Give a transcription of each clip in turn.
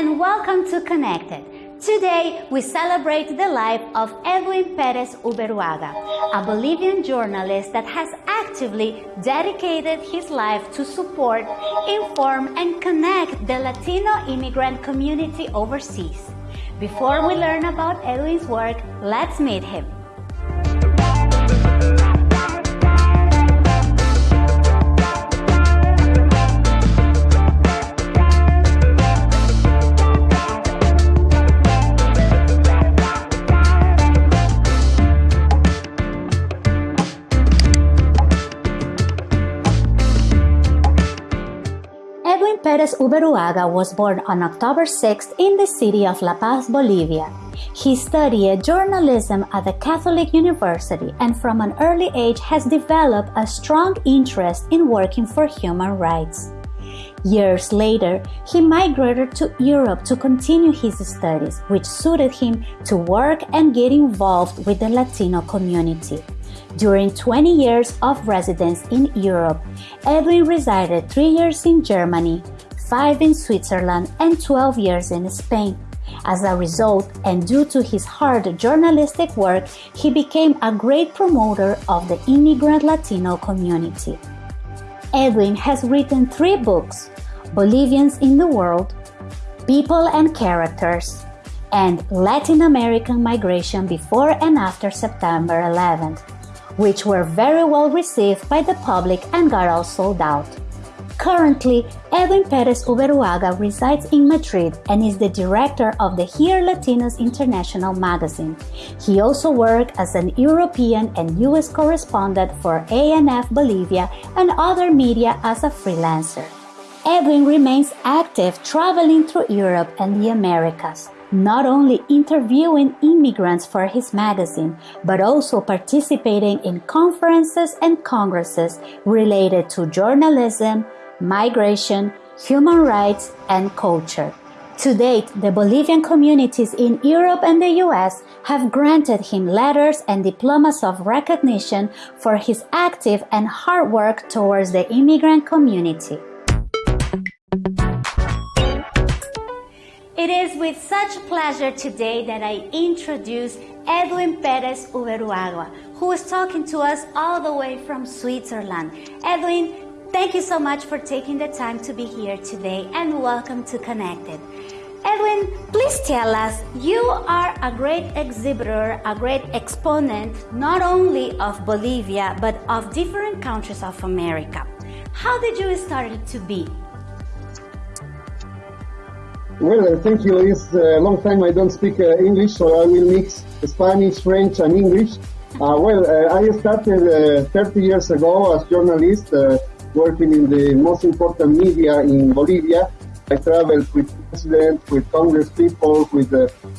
and welcome to Connected. Today, we celebrate the life of Edwin Perez Uberuaga, a Bolivian journalist that has actively dedicated his life to support, inform, and connect the Latino immigrant community overseas. Before we learn about Edwin's work, let's meet him. Perez Uberuaga was born on October 6 in the city of La Paz, Bolivia. He studied journalism at the Catholic University and from an early age has developed a strong interest in working for human rights. Years later, he migrated to Europe to continue his studies, which suited him to work and get involved with the Latino community. During 20 years of residence in Europe, Edwin resided 3 years in Germany, 5 in Switzerland, and 12 years in Spain. As a result, and due to his hard journalistic work, he became a great promoter of the immigrant Latino community. Edwin has written three books Bolivians in the World, People and Characters, and Latin American Migration Before and After September 11th which were very well received by the public and got all sold out. Currently, Edwin Perez Uberuaga resides in Madrid and is the director of the Here Latinos International magazine. He also worked as an European and US correspondent for ANF Bolivia and other media as a freelancer. Edwin remains active traveling through Europe and the Americas not only interviewing immigrants for his magazine, but also participating in conferences and congresses related to journalism, migration, human rights, and culture. To date, the Bolivian communities in Europe and the US have granted him letters and diplomas of recognition for his active and hard work towards the immigrant community. It is with such pleasure today that I introduce Edwin Perez Uberuaga, who is talking to us all the way from Switzerland. Edwin, thank you so much for taking the time to be here today and welcome to Connected. Edwin, please tell us, you are a great exhibitor, a great exponent, not only of Bolivia, but of different countries of America. How did you start to be? Well, uh, thank you. It's a long time I don't speak uh, English, so I will mix Spanish, French, and English. Uh, well, uh, I started uh, 30 years ago as journalist, uh, working in the most important media in Bolivia. I traveled with president, with Congress people, with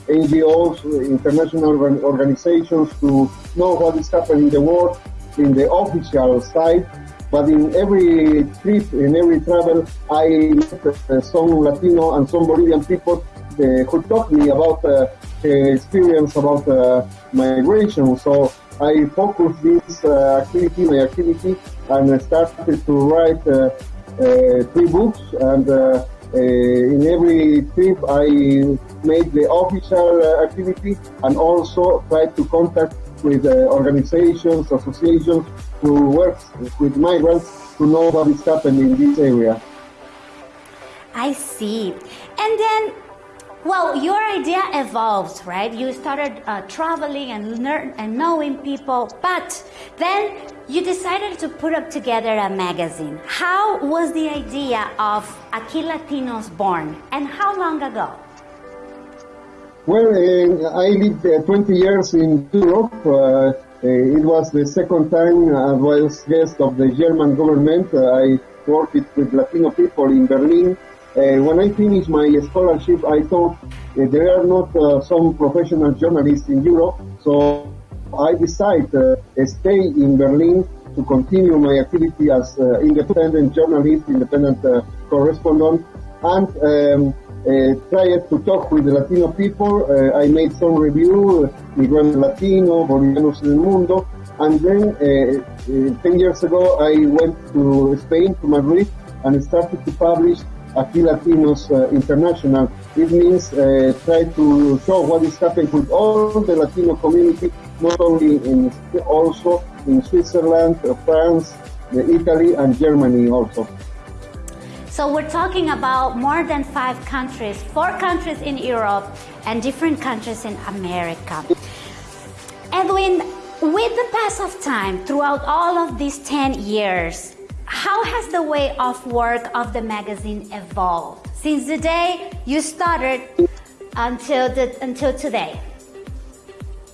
NGOs, international organizations to know what is happening in the world in the official side but in every trip, in every travel, I met uh, some Latino and some Bolivian people uh, who taught me about uh, experience about uh, migration. So I focused this uh, activity, my activity, and I started to write uh, uh three books. And uh, uh, in every trip, I made the official activity and also tried to contact with organizations, associations who work with migrants to know what is happening in this area. I see. And then, well, your idea evolved, right? You started uh, traveling and learn and knowing people, but then you decided to put up together a magazine. How was the idea of Aquí Latinos born, and how long ago? Well, uh, I lived uh, 20 years in Europe. Uh, uh, it was the second time I was guest of the German government. I worked with Latino people in Berlin. Uh, when I finished my scholarship, I thought there are not some professional journalists in Europe, so I decided to stay in Berlin to continue my activity as uh, independent journalist, independent uh, correspondent, and um, uh, to talk with the Latino people. Uh, I made some review, Migrante Latino, Bolivianos en el Mundo, and then uh, 10 years ago I went to Spain, to Madrid, and started to publish Aquí Latinos uh, International. It means uh, try to show what is happening with all the Latino community, not only in also in Switzerland, uh, France, Italy, and Germany also. So we're talking about more than five countries, four countries in Europe and different countries in America. Edwin, with the pass of time throughout all of these 10 years, how has the way of work of the magazine evolved since the day you started until, the, until today?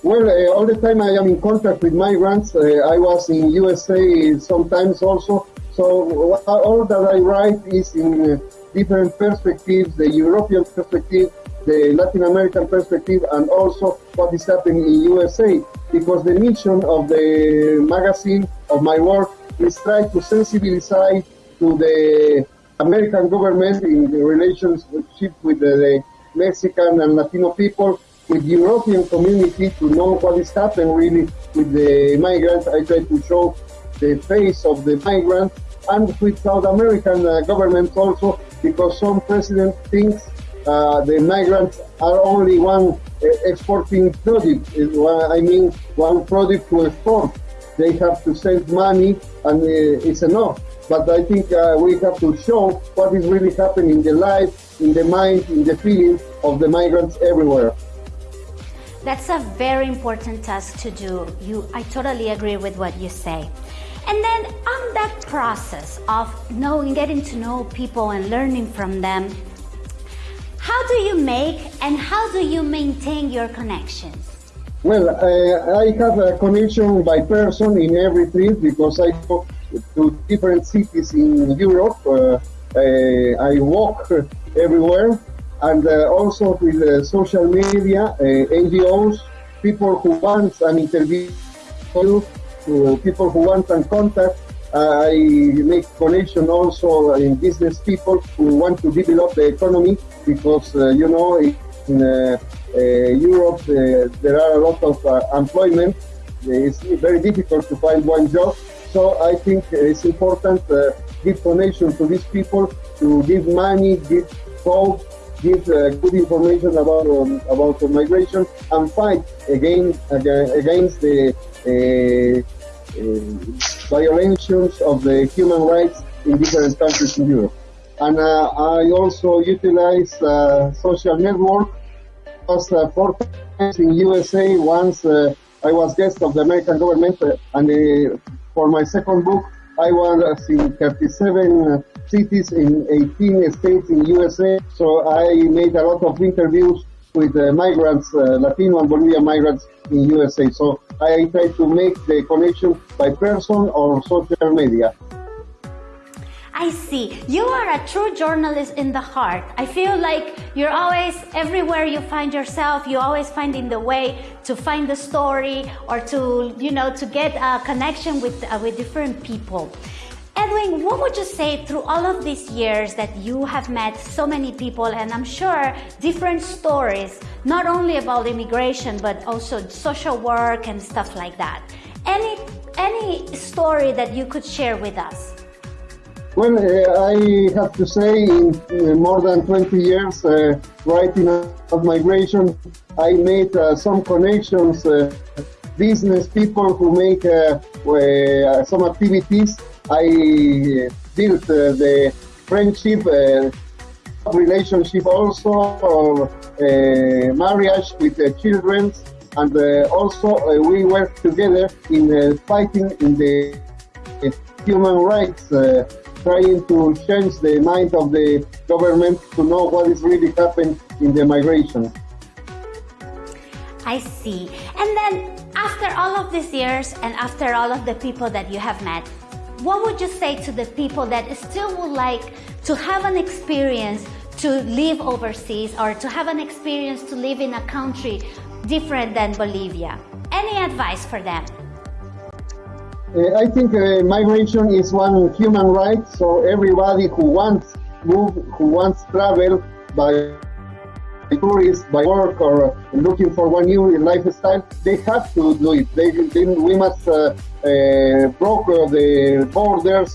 Well, uh, all the time I am in contact with migrants. Uh, I was in USA sometimes also. So all that I write is in uh, different perspectives, the European perspective, the Latin American perspective, and also what is happening in USA. Because the mission of the magazine, of my work, is try to sensibilize to the American government in the relationship with the, the Mexican and Latino people, with the European community to know what is happening really with the migrants. I try to show the face of the migrant and with South American uh, governments also because some president thinks uh, the migrants are only one uh, exporting product. I mean, one product to export they have to send money and uh, it's enough. But I think uh, we have to show what is really happening in the life, in the mind, in the feeling of the migrants everywhere. That's a very important task to do. You, I totally agree with what you say. And then on that process of knowing, getting to know people and learning from them, how do you make and how do you maintain your connections? Well, uh, I have a connection by person in every trip because I go to different cities in Europe. Uh, uh I walk everywhere and uh, also with uh, social media, NGOs, people who want an interview, people who want an contact. I make connection also in business people who want to develop the economy because, you know, in uh, Europe, uh, there are a lot of uh, employment. It's very difficult to find one job. So I think it's important to give donation to these people, to give money, give hope, give uh, good information about um, about the migration and fight again, against the uh, uh, violations of the human rights in different countries in Europe. And I also utilize social network was uh, four times in USA. Once uh, I was guest of the American government, uh, and uh, for my second book, I was in 37 cities in 18 states in USA. So I made a lot of interviews with migrants, Latino and Bolivian migrants in USA. So I try to make the connection by person or social media. I see. You are a true journalist in the heart. I feel like you're always, everywhere you find yourself, you're always finding the way to find the story or to, you know, to get a connection with, uh, with different people. Edwin, what would you say through all of these years that you have met so many people and I'm sure different stories, not only about immigration, but also social work and stuff like that. Any, any story that you could share with us? Well, uh, I have to say, in uh, more than 20 years uh, writing of migration, I made uh, some connections, uh, business people who make uh, some activities. I built the friendship, relationship also, or marriage with the children, and also we work together in fighting in the human rights uh, trying to change the mind of the government to know what is really happening in the migration. I see. And then after all of these years and after all of the people that you have met, what would you say to the people that still would like to have an experience to live overseas or to have an experience to live in a country different than Bolivia? Any advice for them? Uh, I think uh, migration is one human right, so everybody who wants move, who wants travel by tourist, by work, or looking for one new lifestyle, they have to do it. They, they we must uh, uh, broker the borders,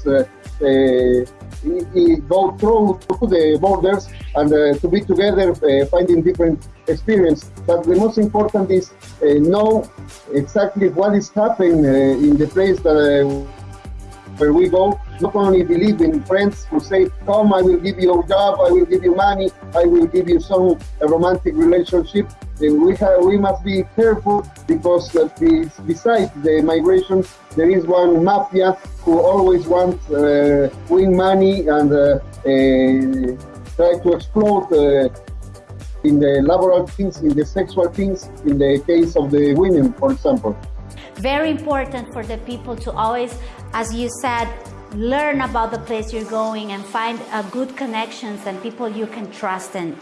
uh, uh, go through the borders and uh, to be together, uh, finding different experience. But the most important is uh, know exactly what is happening in the place that where we go, not only believe in friends who say, come, I will give you a job, I will give you money, I will give you some romantic relationship. we, have, we must be careful because uh, besides the migration, there is one mafia who always wants uh, win money and uh, uh try to exploit uh, in the laboral things, in the sexual things, in the case of the women, for example. Very important for the people to always, as you said, learn about the place you're going and find uh, good connections and people you can trust in.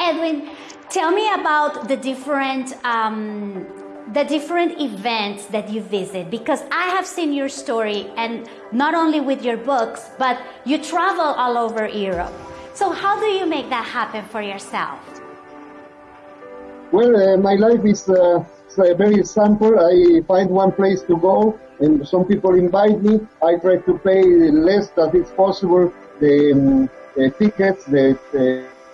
Edwin, tell me about the different um, the different events that you visit because I have seen your story and not only with your books, but you travel all over Europe. So how do you make that happen for yourself? Well, uh, my life is uh, very simple. I find one place to go and some people invite me. I try to pay less than it's possible the, um, the tickets, the,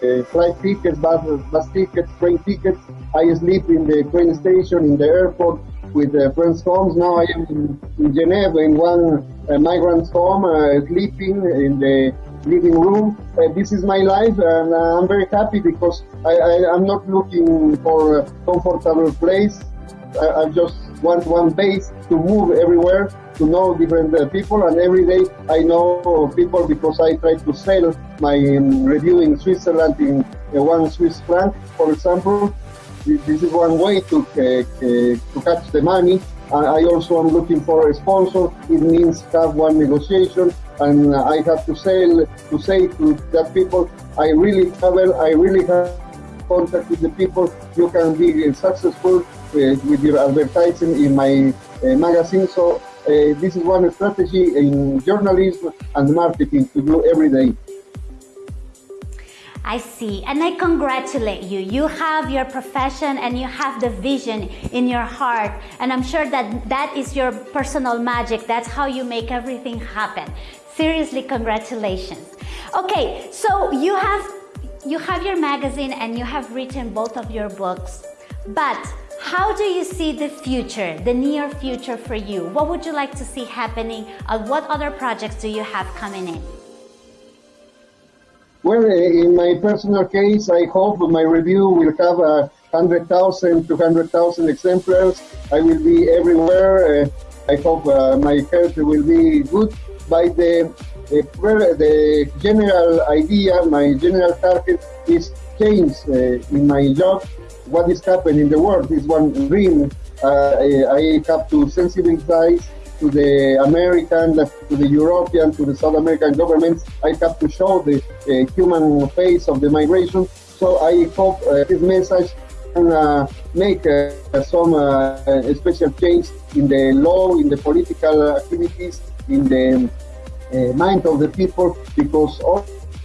uh, flight tickets, bus, bus tickets, train tickets. I sleep in the train station, in the airport with uh, friends' homes. Now I am in, Geneva in one uh, migrant's home, uh, sleeping in the living room. Uh, this is my life, and uh, I'm very happy because I, I, am not looking for a comfortable place. I, I just want one base to move everywhere, to know different uh, people, and every day I know people because I try to sell my um, review in Switzerland in uh, one Swiss franc, for example. This is one way to uh, uh to catch the money. I also am looking for a sponsor. It means have one negotiation, and I have to sell to say to that people, I really travel, I really have contact with the people. You can be successful with your advertising in my uh, magazine. So uh, this is one strategy in journalism and marketing to do every day. I see. And I congratulate you. You have your profession and you have the vision in your heart. And I'm sure that that is your personal magic. That's how you make everything happen. Seriously, congratulations. Okay, so you have you have your magazine and you have written both of your books. But how do you see the future, the near future for you? What would you like to see happening? Uh, what other projects do you have coming in? Well, in my personal case, I hope my review will have a 100,000, 200,000 exemplars. I will be everywhere. Uh, I hope uh, my health will be good. By the, uh, the general idea, my general target is change uh, in my job what is happening in the world is one dream. Uh, I have to sensitize to the American, to the European, to the South American governments. I have to show the uh, human face of the migration. So I hope uh, this message can uh, make uh, some uh, special change in the law, in the political activities, in the mind of the people, because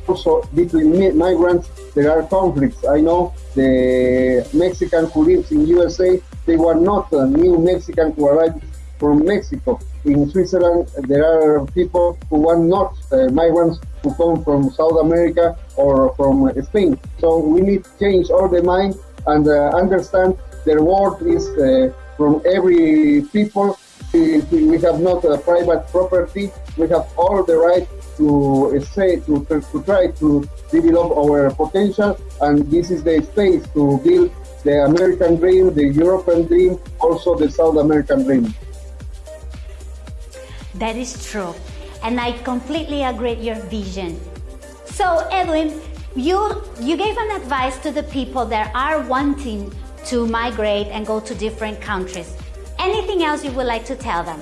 also between migrants there are conflicts. I know the Mexican who lives in USA, they were not a new Mexican who arrived from Mexico. In Switzerland, there are people who are not uh, migrants who come from South America or from Spain. So we need to change all the mind and uh, understand the world is uh, from every people. We have not private property. We have all the right to say to, to try to develop our potential and this is the space to build the American dream, the European dream, also the South American dream. That is true. And I completely agree your vision. So Edwin, you, you gave an advice to the people that are wanting to migrate and go to different countries. Anything else you would like to tell them?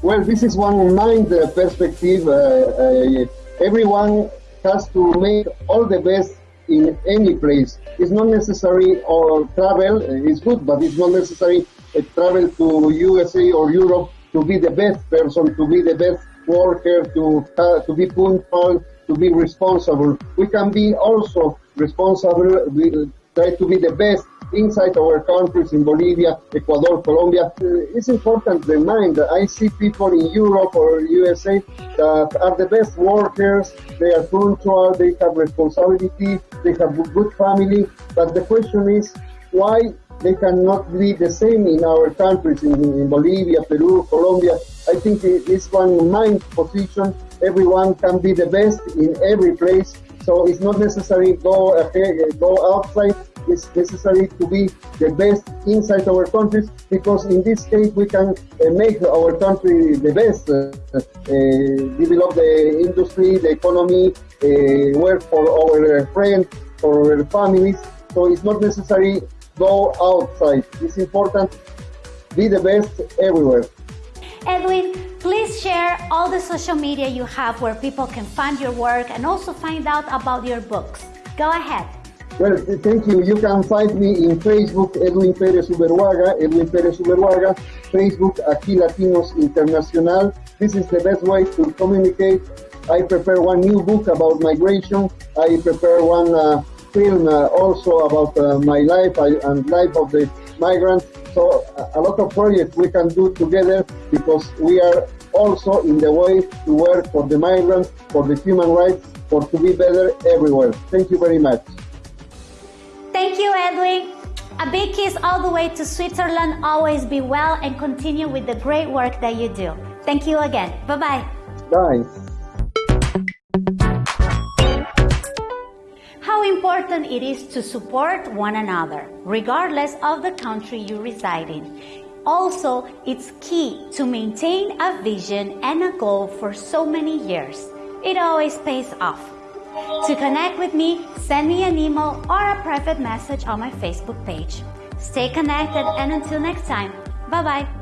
Well, this is one mind perspective. Uh, uh, everyone has to make all the best in any place. It's not necessary or travel is good, but it's not necessary uh, travel to USA or Europe to be the best person, to be the best worker, to uh, to be punctual, to be responsible. We can be also responsible. We try to be the best inside our countries in Bolivia, Ecuador, Colombia. Uh, it's important to that I see people in Europe or USA that are the best workers, they are punctual, they have responsibility, they have good family, but the question is why they cannot be the same in our countries, in, in Bolivia, Peru, Colombia. I think it's one mind position. Everyone can be the best in every place. So it's not necessary go ahead, go outside. It's necessary to be the best inside our countries because in this case we can uh, make our country the best, uh, uh, develop the industry, the economy, uh, work for our friends, for our families. So it's not necessary go outside. It's important. Be the best everywhere. Edwin, please share all the social media you have where people can find your work and also find out about your books. Go ahead. Well, thank you. You can find me in Facebook, Edwin Perez Uberhuaga, Edwin Perez Uberhuaga, Facebook, Aquí Latinos Internacional. This is the best way to communicate. I prepare one new book about migration. I prepare one uh, film uh, also about uh, my life and life of the migrants. So a lot of projects we can do together because we are also in the way to work for the migrants, for the human rights, for to be better everywhere. Thank you very much. Thank you, Edwin. A big kiss all the way to Switzerland. Always be well and continue with the great work that you do. Thank you again. Bye-bye. Bye. how important it is to support one another, regardless of the country you reside in. Also, it's key to maintain a vision and a goal for so many years. It always pays off. To connect with me, send me an email or a private message on my Facebook page. Stay connected and until next time, bye bye.